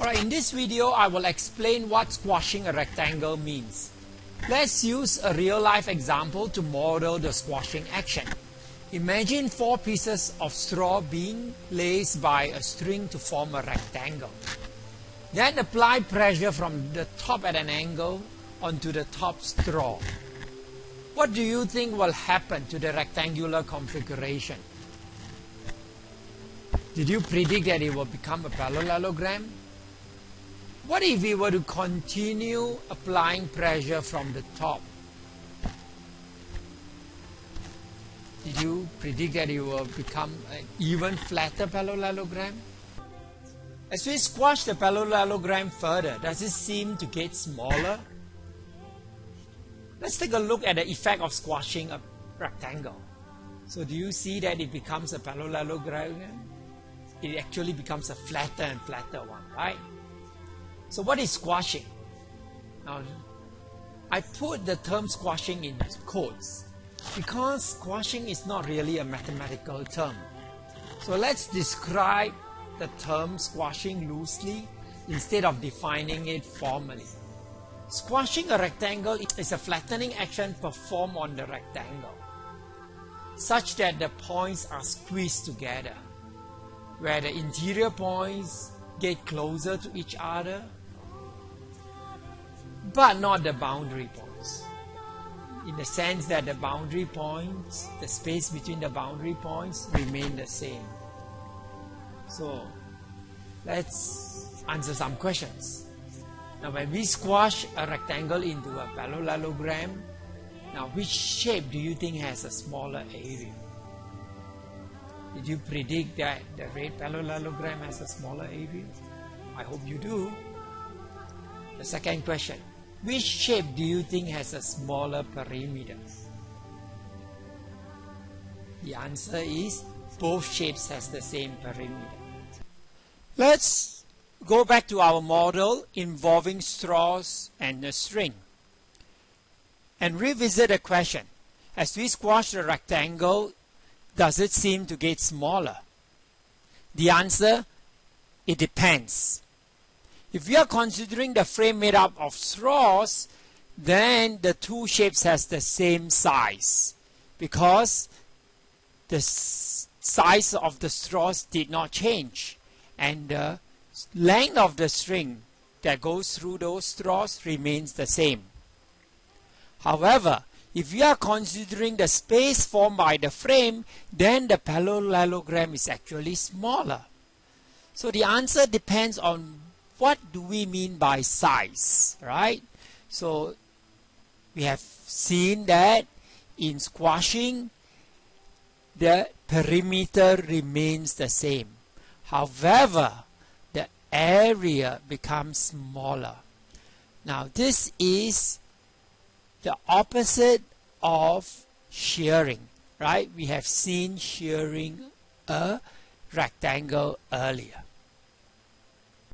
Alright, in this video I will explain what squashing a rectangle means. Let's use a real life example to model the squashing action. Imagine four pieces of straw being laced by a string to form a rectangle. Then apply pressure from the top at an angle onto the top straw. What do you think will happen to the rectangular configuration? Did you predict that it will become a parallelogram? What if we were to continue applying pressure from the top? Did you predict that it will become an even flatter parallelogram? As we squash the parallelogram further, does it seem to get smaller? Let's take a look at the effect of squashing a rectangle. So do you see that it becomes a parallelogram? It actually becomes a flatter and flatter one, right? So what is squashing? Now, I put the term squashing in quotes because squashing is not really a mathematical term. So let's describe the term squashing loosely instead of defining it formally. Squashing a rectangle is a flattening action performed on the rectangle such that the points are squeezed together where the interior points get closer to each other but not the boundary points. In the sense that the boundary points, the space between the boundary points remain the same. So let's answer some questions. Now when we squash a rectangle into a parallelogram, now which shape do you think has a smaller area? Did you predict that the red parallelogram has a smaller area? I hope you do. The second question, which shape do you think has a smaller perimeter? The answer is both shapes has the same perimeter. Let's go back to our model involving straws and a string and revisit the question. As we squash the rectangle, does it seem to get smaller? The answer, it depends. If we are considering the frame made up of straws, then the two shapes has the same size because the size of the straws did not change and the length of the string that goes through those straws remains the same. However, if we are considering the space formed by the frame, then the parallelogram is actually smaller. So the answer depends on what do we mean by size, right? So we have seen that in squashing, the perimeter remains the same. However, the area becomes smaller. Now this is the opposite of shearing, right? We have seen shearing a rectangle earlier.